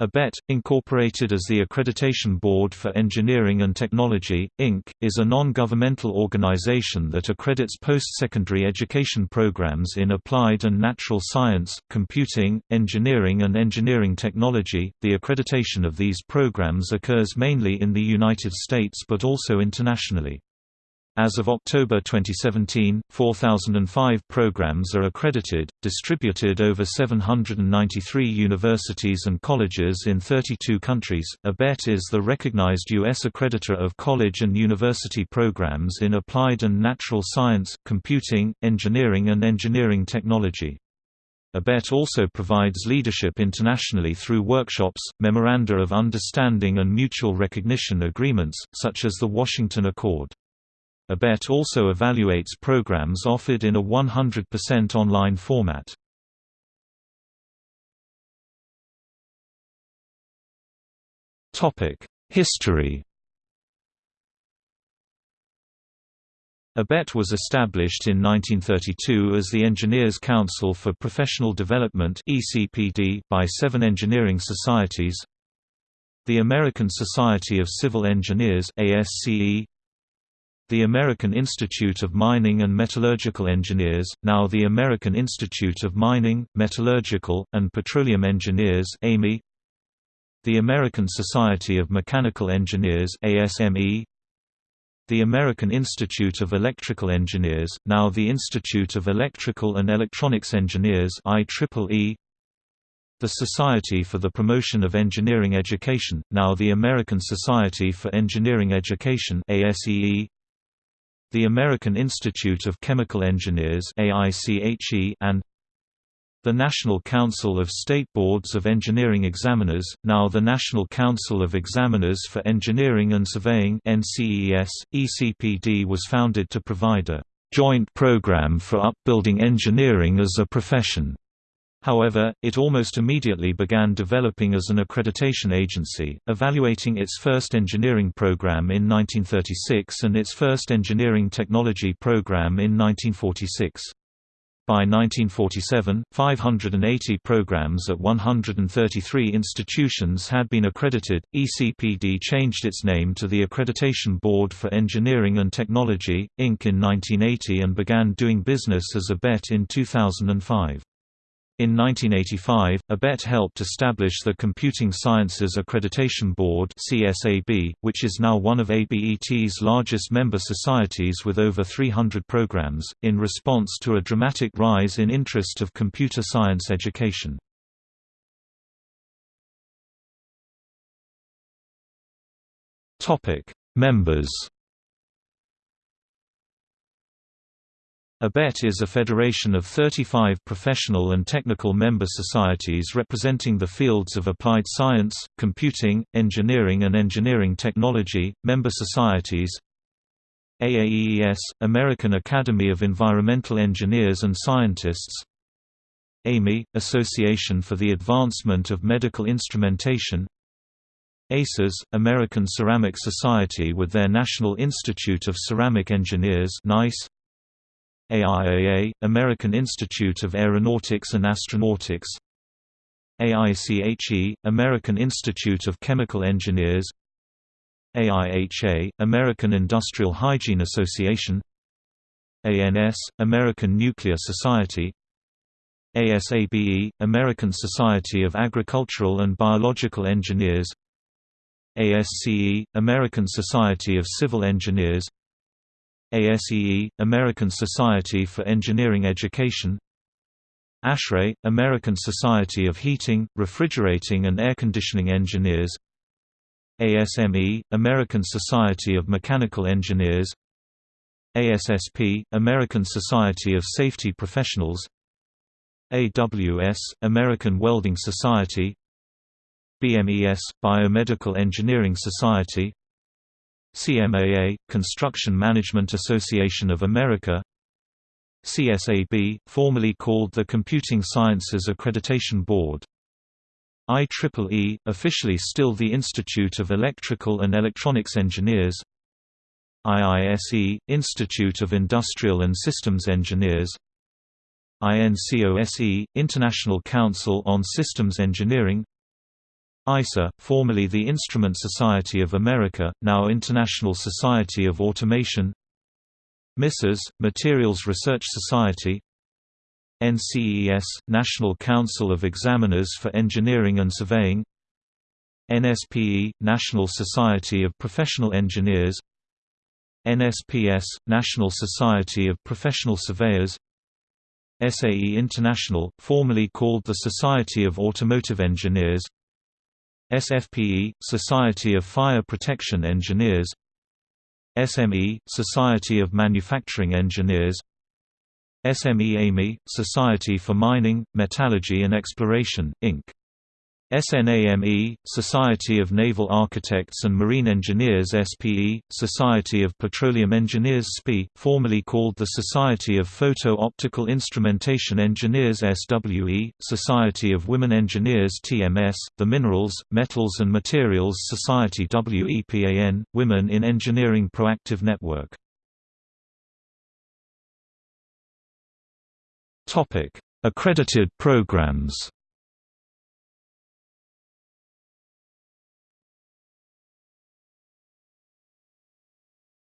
ABET, incorporated as the Accreditation Board for Engineering and Technology, Inc., is a non-governmental organization that accredits post-secondary education programs in applied and natural science, computing, engineering and engineering technology. The accreditation of these programs occurs mainly in the United States but also internationally. As of October 2017, 4,005 programs are accredited, distributed over 793 universities and colleges in 32 countries. ABET is the recognized U.S. accreditor of college and university programs in applied and natural science, computing, engineering, and engineering technology. ABET also provides leadership internationally through workshops, memoranda of understanding and mutual recognition agreements, such as the Washington Accord. ABET also evaluates programs offered in a 100% online format. History ABET was established in 1932 as the Engineers Council for Professional Development by seven engineering societies the American Society of Civil Engineers ASCE, the American Institute of Mining and Metallurgical Engineers, now the American Institute of Mining, Metallurgical, and Petroleum Engineers the American Society of Mechanical Engineers ASME, the American Institute of Electrical Engineers, now the Institute of Electrical and Electronics Engineers IEEE, the Society for the Promotion of Engineering Education, now the American Society for Engineering Education ASEE, the American Institute of Chemical Engineers and the National Council of State Boards of Engineering Examiners, now the National Council of Examiners for Engineering and Surveying NCEES, ECPD was founded to provide a joint program for upbuilding engineering as a profession. However, it almost immediately began developing as an accreditation agency, evaluating its first engineering program in 1936 and its first engineering technology program in 1946. By 1947, 580 programs at 133 institutions had been accredited. ECPD changed its name to the Accreditation Board for Engineering and Technology, Inc. in 1980 and began doing business as ABET in 2005. In 1985, ABET helped establish the Computing Sciences Accreditation Board which is now one of ABET's largest member societies with over 300 programs, in response to a dramatic rise in interest of computer science education. Members ABET is a federation of 35 professional and technical member societies representing the fields of applied science, computing, engineering and engineering technology. Member societies AAEES, American Academy of Environmental Engineers and Scientists AAMI, Association for the Advancement of Medical Instrumentation ACES, American Ceramic Society with their National Institute of Ceramic Engineers NICE AIAA, American Institute of Aeronautics and Astronautics. AICHE, American Institute of Chemical Engineers. AIHA, American Industrial Hygiene Association. ANS, American Nuclear Society. ASABE, American Society of Agricultural and Biological Engineers. ASCE, American Society of Civil Engineers ASEE, American Society for Engineering Education ASHRAE, American Society of Heating, Refrigerating and Air Conditioning Engineers ASME, American Society of Mechanical Engineers ASSP, American Society of Safety Professionals AWS, American Welding Society BMES, Biomedical Engineering Society CMAA, Construction Management Association of America. CSAB, formerly called the Computing Sciences Accreditation Board. IEEE, officially still the Institute of Electrical and Electronics Engineers. IISE, Institute of Industrial and Systems Engineers. INCOSE, International Council on Systems Engineering ISA, formerly the Instrument Society of America, now International Society of Automation MISAS, Materials Research Society NCEES, National Council of Examiners for Engineering and Surveying NSPE, National Society of Professional Engineers NSPS, National Society of Professional Surveyors SAE International, formerly called the Society of Automotive Engineers SFPE, Society of Fire Protection Engineers SME, Society of Manufacturing Engineers SME-AMI, Society for Mining, Metallurgy and Exploration, Inc. SNAME, Society of Naval Architects and Marine Engineers SPE, Society of Petroleum Engineers SPIE, formerly called the Society of Photo-Optical Instrumentation Engineers SWE, Society of Women Engineers TMS, the Minerals, Metals and Materials Society WEPAN, Women in Engineering Proactive Network. Accredited programs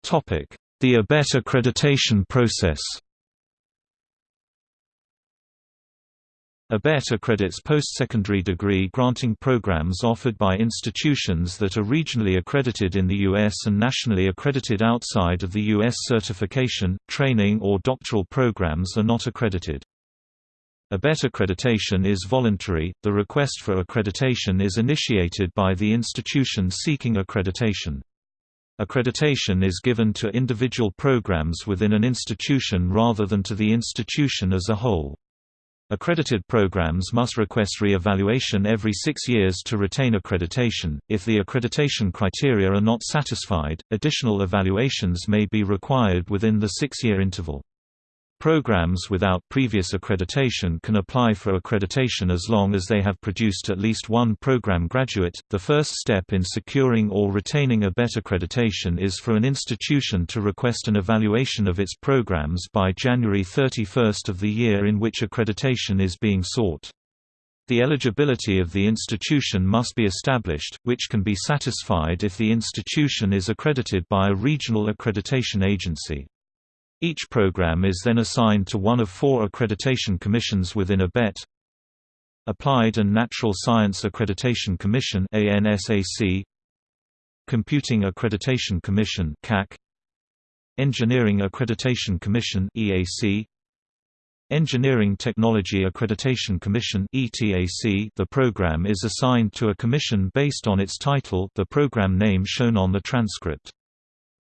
The ABET accreditation process ABET accredits post-secondary degree granting programs offered by institutions that are regionally accredited in the U.S. and nationally accredited outside of the U.S. Certification, training or doctoral programs are not accredited. ABET accreditation is voluntary, the request for accreditation is initiated by the institution seeking accreditation. Accreditation is given to individual programs within an institution rather than to the institution as a whole. Accredited programs must request re-evaluation every six years to retain accreditation. If the accreditation criteria are not satisfied, additional evaluations may be required within the six-year interval. Programs without previous accreditation can apply for accreditation as long as they have produced at least one program graduate. The first step in securing or retaining ABET accreditation is for an institution to request an evaluation of its programs by January 31 of the year in which accreditation is being sought. The eligibility of the institution must be established, which can be satisfied if the institution is accredited by a regional accreditation agency. Each program is then assigned to one of four accreditation commissions within ABET Applied and Natural Science Accreditation Commission ANSAC Computing Accreditation Commission CAC Engineering Accreditation Commission EAC Engineering Technology Accreditation Commission ETAC The program is assigned to a commission based on its title the program name shown on the transcript.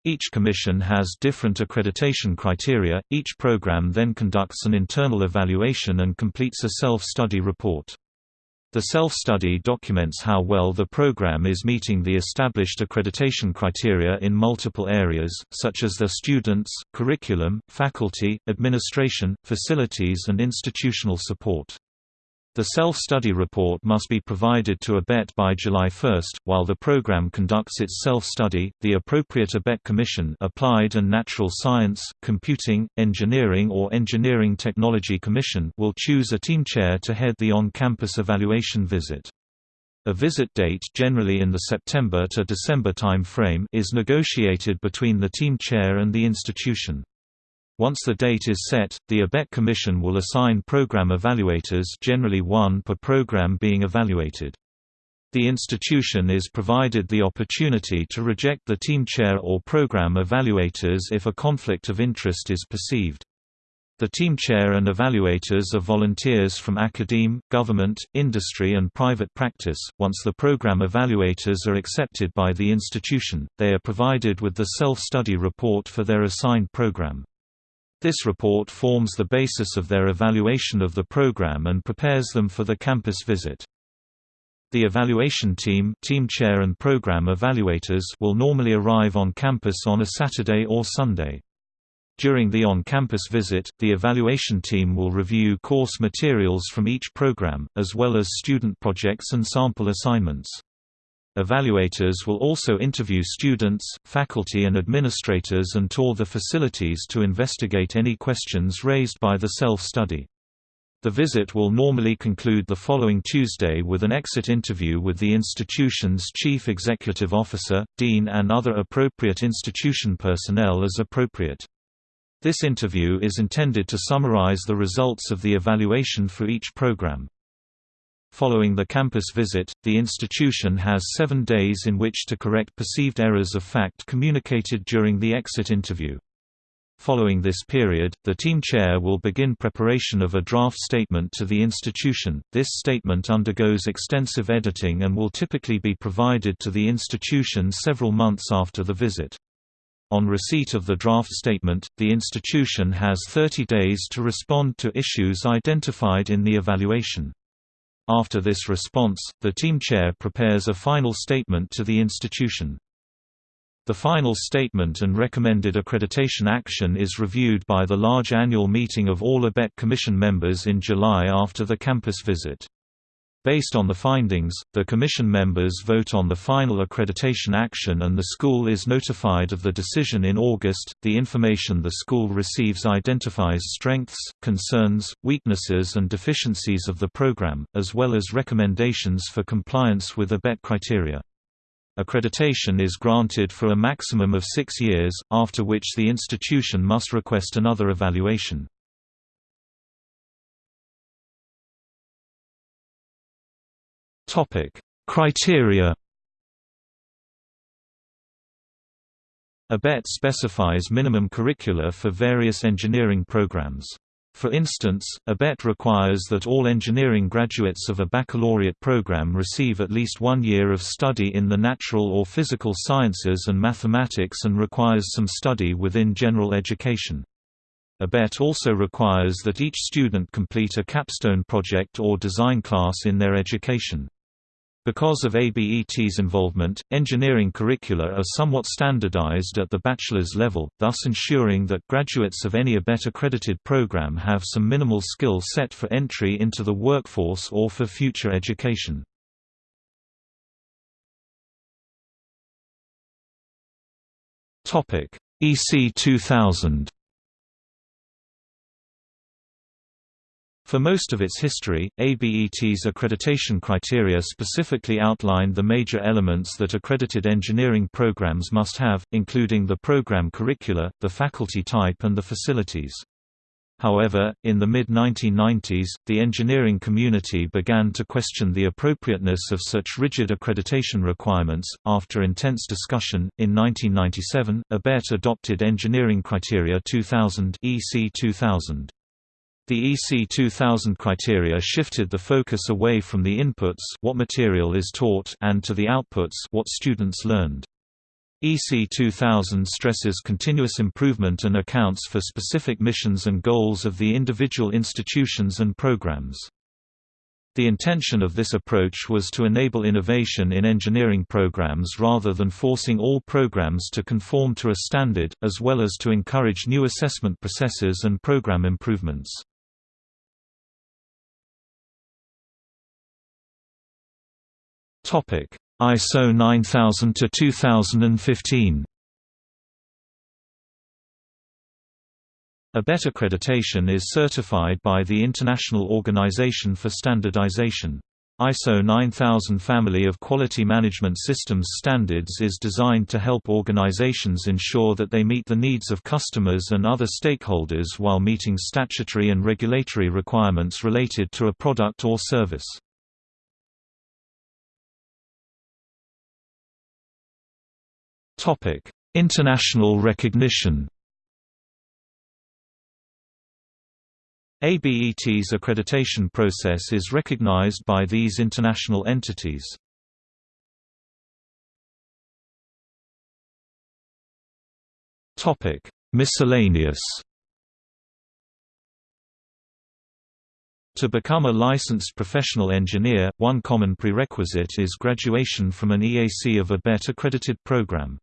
Each commission has different accreditation criteria. Each program then conducts an internal evaluation and completes a self-study report. The self-study documents how well the program is meeting the established accreditation criteria in multiple areas, such as the students, curriculum, faculty, administration, facilities and institutional support. The self-study report must be provided to ABET by July 1. While the program conducts its self-study, the appropriate ABET Commission Applied and Natural Science, Computing, Engineering or Engineering Technology Commission will choose a team chair to head the on-campus evaluation visit. A visit date generally in the September to December time frame is negotiated between the team chair and the institution. Once the date is set, the ABET Commission will assign program evaluators generally one per program being evaluated. The institution is provided the opportunity to reject the team chair or program evaluators if a conflict of interest is perceived. The team chair and evaluators are volunteers from academe, government, industry and private practice. Once the program evaluators are accepted by the institution, they are provided with the self-study report for their assigned program. This report forms the basis of their evaluation of the program and prepares them for the campus visit. The evaluation team, team chair and program evaluators will normally arrive on campus on a Saturday or Sunday. During the on-campus visit, the evaluation team will review course materials from each program, as well as student projects and sample assignments. Evaluators will also interview students, faculty and administrators and tour the facilities to investigate any questions raised by the self-study. The visit will normally conclude the following Tuesday with an exit interview with the institution's chief executive officer, dean and other appropriate institution personnel as appropriate. This interview is intended to summarize the results of the evaluation for each program. Following the campus visit, the institution has seven days in which to correct perceived errors of fact communicated during the exit interview. Following this period, the team chair will begin preparation of a draft statement to the institution. This statement undergoes extensive editing and will typically be provided to the institution several months after the visit. On receipt of the draft statement, the institution has 30 days to respond to issues identified in the evaluation. After this response, the team chair prepares a final statement to the institution. The final statement and recommended accreditation action is reviewed by the large annual meeting of all ABET Commission members in July after the campus visit. Based on the findings, the Commission members vote on the final accreditation action and the school is notified of the decision in August. The information the school receives identifies strengths, concerns, weaknesses, and deficiencies of the program, as well as recommendations for compliance with ABET criteria. Accreditation is granted for a maximum of six years, after which the institution must request another evaluation. Criteria ABET specifies minimum curricula for various engineering programs. For instance, ABET requires that all engineering graduates of a baccalaureate program receive at least one year of study in the natural or physical sciences and mathematics and requires some study within general education. ABET also requires that each student complete a capstone project or design class in their education. Because of ABET's involvement, engineering curricula are somewhat standardized at the bachelor's level, thus ensuring that graduates of any ABET-accredited program have some minimal skill set for entry into the workforce or for future education. EC 2000 For most of its history, ABET's accreditation criteria specifically outlined the major elements that accredited engineering programs must have, including the program curricula, the faculty type and the facilities. However, in the mid-1990s, the engineering community began to question the appropriateness of such rigid accreditation requirements. After intense discussion, in 1997, ABET adopted Engineering Criteria 2000 (EC 2000). The EC 2000 criteria shifted the focus away from the inputs what material is taught and to the outputs what students learned. EC 2000 stresses continuous improvement and accounts for specific missions and goals of the individual institutions and programs. The intention of this approach was to enable innovation in engineering programs rather than forcing all programs to conform to a standard, as well as to encourage new assessment processes and program improvements. Topic: ISO 9000 to 2015. ABET accreditation is certified by the International Organization for Standardization. ISO 9000 family of quality management systems standards is designed to help organizations ensure that they meet the needs of customers and other stakeholders while meeting statutory and regulatory requirements related to a product or service. Topic: International recognition. ABET's accreditation process is recognized by these international entities. Topic: Miscellaneous. To become a licensed professional engineer, one common prerequisite is graduation from an EAC of ABET accredited program.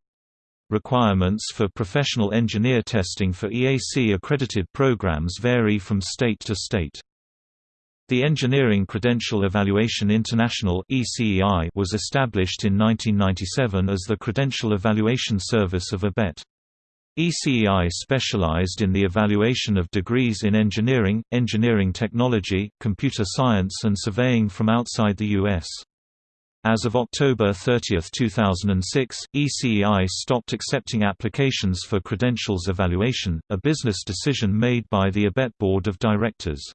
Requirements for professional engineer testing for EAC-accredited programs vary from state to state. The Engineering Credential Evaluation International was established in 1997 as the credential evaluation service of ABET. ECEI specialized in the evaluation of degrees in engineering, engineering technology, computer science and surveying from outside the U.S. As of October 30, 2006, ECEI stopped accepting applications for credentials evaluation, a business decision made by the ABET Board of Directors.